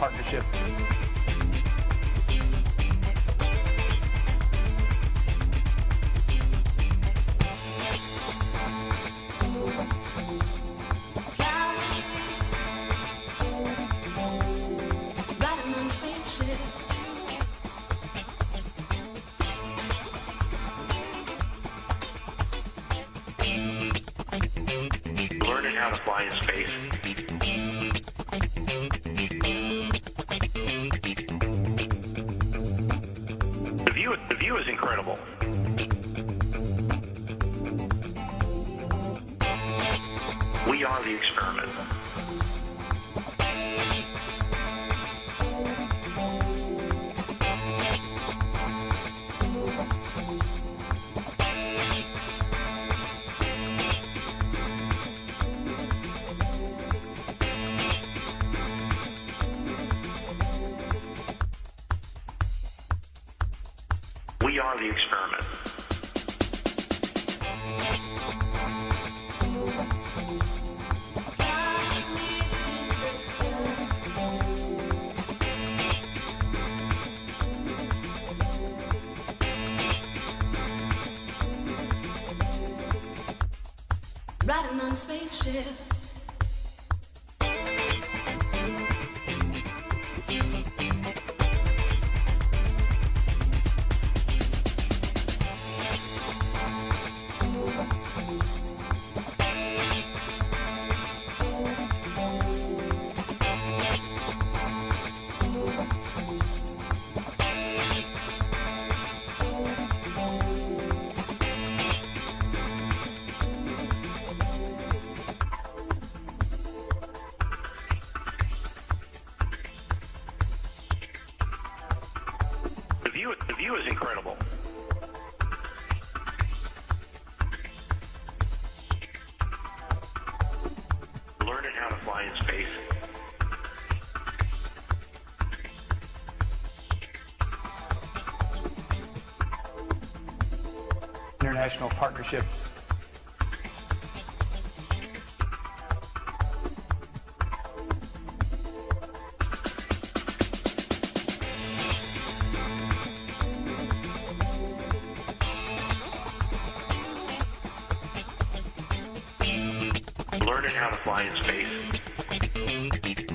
partnership. Learning how to fly in space. View, the view is incredible. We are the experiment. We are the experiment. Riding on a spaceship. The is incredible. Learning how to fly in space. International partnership. Learning how to fly in space.